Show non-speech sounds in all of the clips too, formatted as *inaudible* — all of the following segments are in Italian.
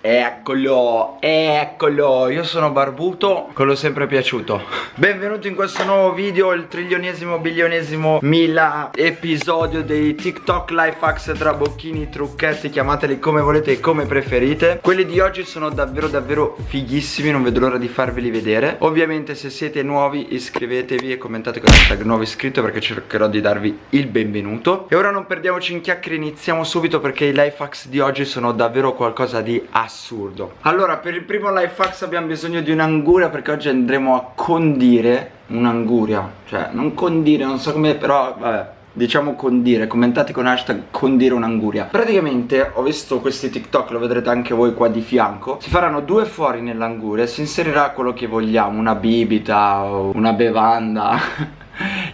Eccolo, eccolo, io sono Barbuto, quello sempre piaciuto. Benvenuti in questo nuovo video, il trilionesimo, bilionesimo, mila episodio dei TikTok life hacks trabocchini, trucchetti, chiamateli come volete e come preferite. Quelli di oggi sono davvero davvero fighissimi, non vedo l'ora di farveli vedere. Ovviamente se siete nuovi iscrivetevi e commentate con hashtag nuovo iscritto perché cercherò di darvi il benvenuto. E ora non perdiamoci in chiacchiere, iniziamo subito perché i life hacks di oggi sono davvero qualcosa di assurdo assurdo. Allora per il primo life hacks abbiamo bisogno di un'anguria perché oggi andremo a condire un'anguria. Cioè non condire non so come però vabbè diciamo condire, commentate con hashtag condire un'anguria. Praticamente ho visto questi TikTok, lo vedrete anche voi qua di fianco. Si faranno due fuori nell'anguria si inserirà quello che vogliamo, una bibita una bevanda *laughs*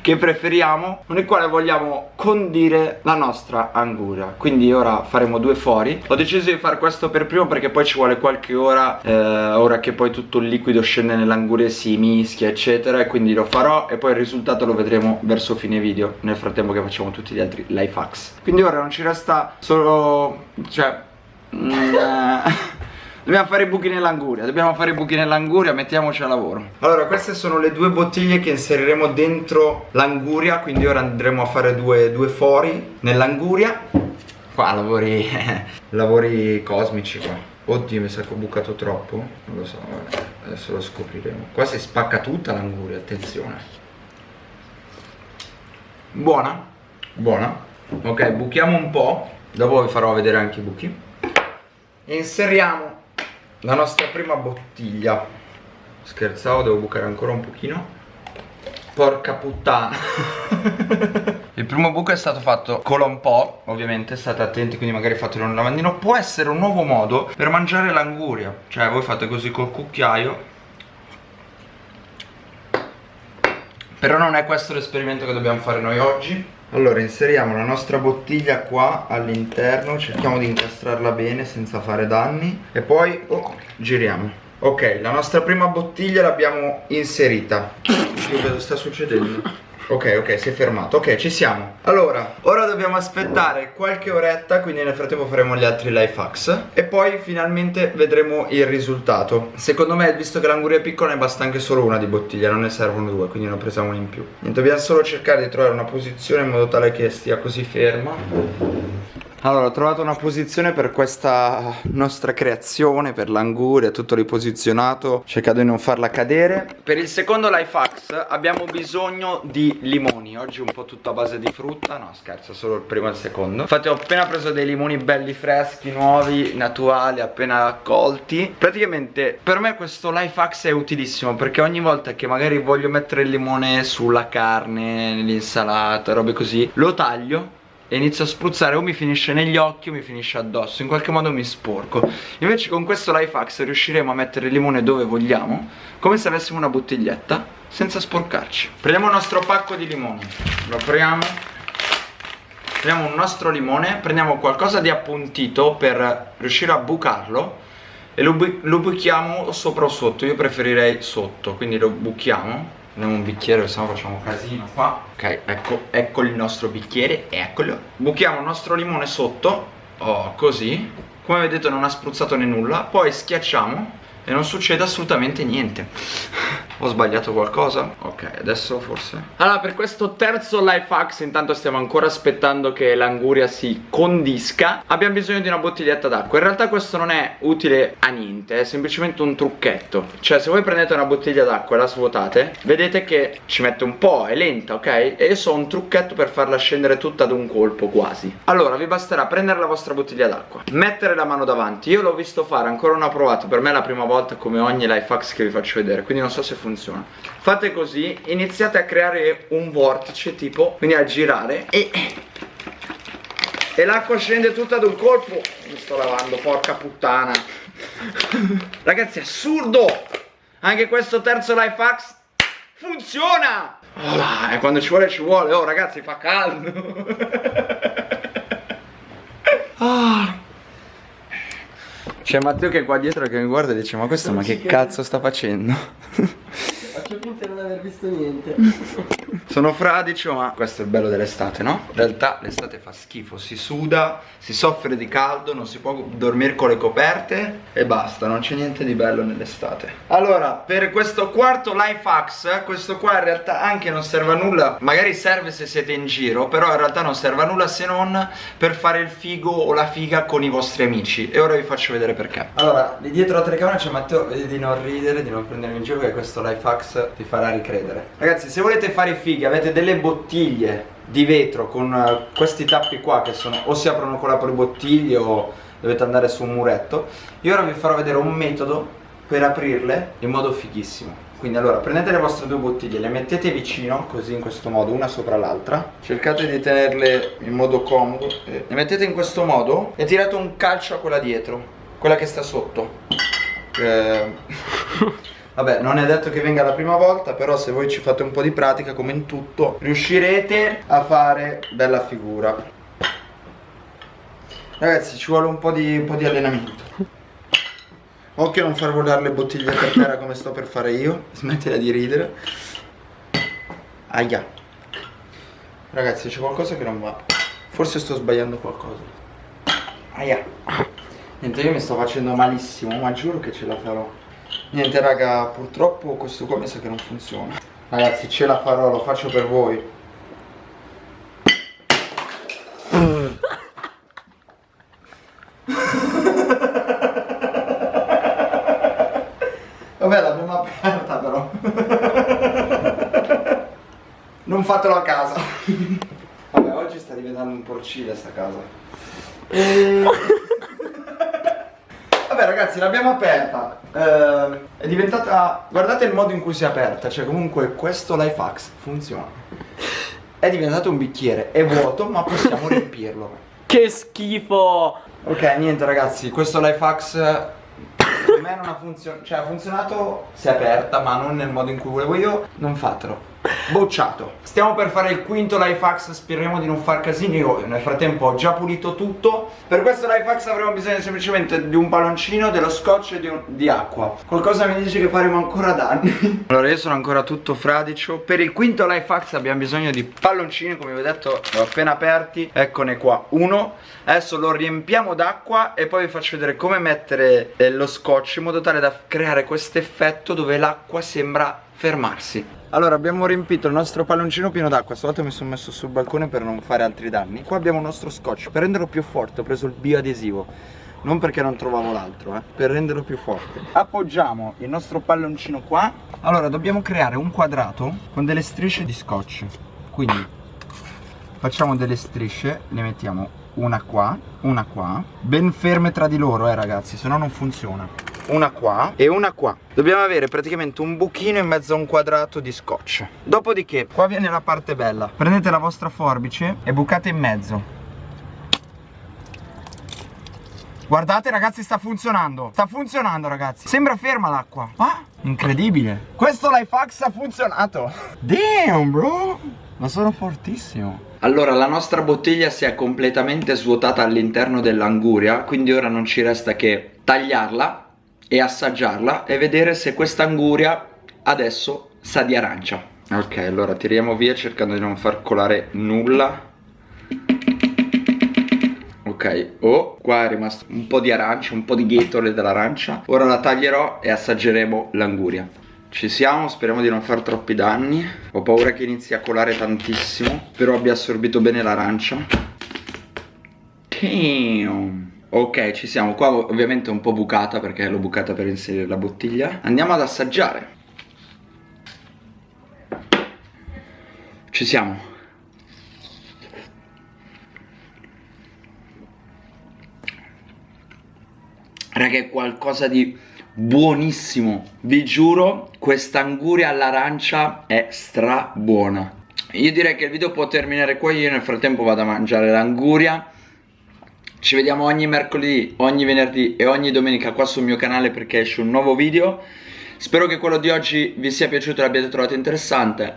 che preferiamo con il quale vogliamo condire la nostra anguria. Quindi ora faremo due fori. Ho deciso di fare questo per primo perché poi ci vuole qualche ora eh, ora che poi tutto il liquido scende nell'anguria e si mischia eccetera e quindi lo farò e poi il risultato lo vedremo verso fine video. Nel frattempo che facciamo tutti gli altri life hacks. Quindi ora non ci resta solo cioè mm, *laughs* eh, Dobbiamo fare i buchi nell'anguria Dobbiamo fare i buchi nell'anguria Mettiamoci a lavoro. Allora queste sono le due bottiglie che inseriremo dentro l'anguria Quindi ora andremo a fare due, due fori nell'anguria. Qua lavori. *laughs* Lavori cosmici qua. Oddio mi sa che ho bucato troppo. Non lo so vabbè. Adesso lo scopriremo. Qua si spacca tutta l'anguria Attenzione. Buona? Buona. Ok buchiamo un po' Dopo vi farò vedere anche i buchi. Inseriamo la nostra prima bottiglia. Scherzavo devo bucare ancora un pochino. Porca puttana. *laughs* Il primo buco è stato fatto cola un po' ovviamente state attenti quindi magari fatelo nel lavandino. Può essere un nuovo modo per mangiare l'anguria. Cioè voi fate così col cucchiaio. Però non è questo l'esperimento che dobbiamo fare noi oggi allora inseriamo la nostra bottiglia qua all'interno Cerchiamo di incastrarla bene senza fare danni. E poi oh, giriamo. Ok, la nostra prima bottiglia l'abbiamo inserita. Che cosa sta succedendo? Ok, ok, si è fermato. Ok, ci siamo. Allora, ora dobbiamo aspettare qualche oretta, quindi nel frattempo faremo gli altri life hacks. E poi finalmente vedremo il risultato. Secondo me, visto che l'anguria è piccola, ne basta anche solo una di bottiglia, non ne servono due, quindi ne ho presa una in più. Niente, dobbiamo solo cercare di trovare una posizione in modo tale che stia così ferma. Allora ho trovato una posizione per questa nostra creazione Per l'anguria, tutto riposizionato. Cercando di non farla cadere. Per il secondo life hacks abbiamo bisogno di limoni. Oggi un po' tutto a base di frutta. No scherzo, solo il primo e il secondo. Infatti ho appena preso dei limoni belli freschi, nuovi, naturali, appena accolti. Praticamente per me questo life hacks è utilissimo Perché ogni volta che magari voglio mettere il limone sulla carne, nell'insalata, robe così Lo taglio e inizio a spruzzare o mi finisce negli occhi o mi finisce addosso in qualche modo mi sporco. Invece con questo life hacks riusciremo a mettere il limone dove vogliamo come se avessimo una bottiglietta senza sporcarci. Prendiamo il nostro pacco di limoni lo apriamo. Prendiamo un nostro limone prendiamo qualcosa di appuntito per riuscire a bucarlo e lo, bu lo buchiamo sopra o sotto. Io preferirei sotto quindi lo buchiamo Prendiamo un bicchiere, se no facciamo casino qua. Ok, ecco, ecco il nostro bicchiere, eccolo. Buchiamo il nostro limone sotto. Oh, così. Come vedete non ha spruzzato né nulla. Poi schiacciamo e non succede assolutamente niente Ho sbagliato qualcosa? Ok, adesso forse. Allora, per questo terzo life hacks Intanto stiamo ancora aspettando che l'anguria si condisca. Abbiamo bisogno di una bottiglietta d'acqua. In realtà questo non è utile a niente È semplicemente un trucchetto. Cioè, se voi prendete una bottiglia d'acqua e la svuotate Vedete che ci mette un po', è lenta, ok? E io so un trucchetto per farla scendere tutta ad un colpo, quasi. Allora, vi basterà prendere la vostra bottiglia d'acqua Mettere la mano davanti. Io l'ho visto fare, ancora non ho provato Per me è la prima volta come ogni life hacks che vi faccio vedere quindi non so se funziona. Fate così iniziate a creare un vortice tipo quindi a girare e e l'acqua scende tutta ad un colpo. Mi sto lavando porca puttana. Ragazzi assurdo! Anche questo terzo life hacks funziona! Oh, e quando ci vuole ci vuole. Oh ragazzi fa caldo c'è Matteo che è qua dietro che mi guarda e dice ma questo ma che cazzo sta facendo? Faccio finta di non aver visto niente. *laughs* Sono fradicio ma questo è il bello dell'estate no? In realtà l'estate fa schifo Si suda, si soffre di caldo Non si può dormire con le coperte E basta, non c'è niente di bello nell'estate. Allora, per questo quarto life hacks Questo qua in realtà anche non serve a nulla Magari serve se siete in giro Però in realtà non serve a nulla se non Per fare il figo o la figa con i vostri amici. E ora vi faccio vedere perché. Allora, di dietro la telecamera c'è Matteo Vedi di non ridere, di non prendere in giro Che questo life ti farà ricredere. Ragazzi, se volete fare i fighi Avete delle bottiglie di vetro Con uh, questi tappi qua Che sono o si aprono con la bottiglie O dovete andare su un muretto. Io ora vi farò vedere un metodo per aprirle in modo fighissimo. Quindi allora prendete le vostre due bottiglie le mettete vicino così in questo modo una sopra l'altra. Cercate di tenerle in modo comodo le mettete in questo modo e tirate un calcio a quella dietro quella che sta sotto. Eh... Vabbè, non è detto che venga la prima volta, però se voi ci fate un po' di pratica, come in tutto, riuscirete a fare bella figura. Ragazzi, ci vuole un po' di, un po di allenamento. Occhio a non far volare le bottiglie per terra come sto per fare io. Smettila di ridere. Aia. Ragazzi, c'è qualcosa che non va. Forse sto sbagliando qualcosa. Aia. Niente, io mi sto facendo malissimo, ma giuro che ce la farò. Niente, raga, purtroppo questo qua mi sa che non funziona. Ragazzi, ce la farò, lo faccio per voi. *laughs* Vabbè l'abbiamo aperta però. *laughs* Non fatelo a casa. Vabbè oggi sta diventando un porcile sta casa. E... *laughs* Vabbè ragazzi l'abbiamo aperta eh, È diventata Guardate il modo in cui si è aperta Cioè comunque questo life hacks funziona. È diventato un bicchiere È vuoto ma possiamo riempirlo. *laughs* Che schifo! Ok niente ragazzi Questo life hacks per me non ha funzionato, cioè ha funzionato, si è aperta ma non nel modo in cui volevo io, non fatelo. Bocciato. Stiamo per fare il quinto life hacks, speriamo di non far casini, io nel frattempo ho già pulito tutto. Per questo life hacks avremo bisogno semplicemente di un palloncino, dello scotch e di, un, di acqua. Qualcosa mi dice che faremo ancora danni. *laughs* allora io sono ancora tutto fradicio. Per il quinto life hacks abbiamo bisogno di palloncini, come vi ho detto, li ho appena aperti. Eccone qua, uno. Adesso lo riempiamo d'acqua e poi vi faccio vedere come mettere eh, lo scotch in modo tale da creare questo effetto dove l'acqua sembra fermarsi allora abbiamo riempito il nostro palloncino pieno d'acqua. Stavolta mi sono messo sul balcone per non fare altri danni. Qua abbiamo il nostro scotch. Per renderlo più forte ho preso il bioadesivo. Non perché non trovavo l'altro eh. Per renderlo più forte. Appoggiamo il nostro palloncino qua. Allora dobbiamo creare un quadrato Con delle strisce di scotch. Quindi Facciamo delle strisce Le mettiamo una qua Una qua. Ben ferme tra di loro eh ragazzi Se no non funziona una qua. E una qua. Dobbiamo avere praticamente un buchino in mezzo a un quadrato di scotch. Dopodiché, qua viene la parte bella. Prendete la vostra forbice e bucate in mezzo. Guardate ragazzi sta funzionando. Sta funzionando ragazzi. Sembra ferma l'acqua. Ah, incredibile. Questo life hack ha funzionato. Damn bro. Ma sono fortissimo. Allora la nostra bottiglia si è completamente svuotata all'interno dell'anguria Quindi ora non ci resta che tagliarla e assaggiarla e vedere se questa anguria adesso sa di arancia. Ok allora tiriamo via cercando di non far colare nulla. Ok oh qua è rimasto un po' di arancia un po' di ghetole dell'arancia. Ora la taglierò e assaggeremo l'anguria. Ci siamo, speriamo di non far troppi danni. Ho paura che inizi a colare tantissimo Però abbia assorbito bene l'arancia. Damn Ok, ci siamo. Qua ovviamente è un po' bucata perché l'ho bucata per inserire la bottiglia. Andiamo ad assaggiare. Ci siamo. Raga, è qualcosa di buonissimo. Vi giuro, questa anguria all'arancia è stra buona. Io direi che il video può terminare qua. Io nel frattempo vado a mangiare l'anguria ci vediamo ogni mercoledì, ogni venerdì e ogni domenica qua sul mio canale perché esce un nuovo video. Spero che quello di oggi vi sia piaciuto e l'abbiate trovato interessante.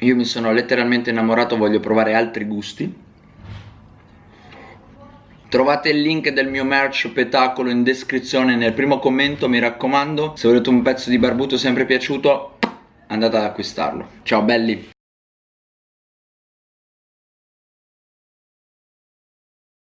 Io mi sono letteralmente innamorato, voglio provare altri gusti. Trovate il link del mio merch petacolo in descrizione nel primo commento, mi raccomando. Se volete un pezzo di barbuto sempre piaciuto, andate ad acquistarlo. Ciao belli!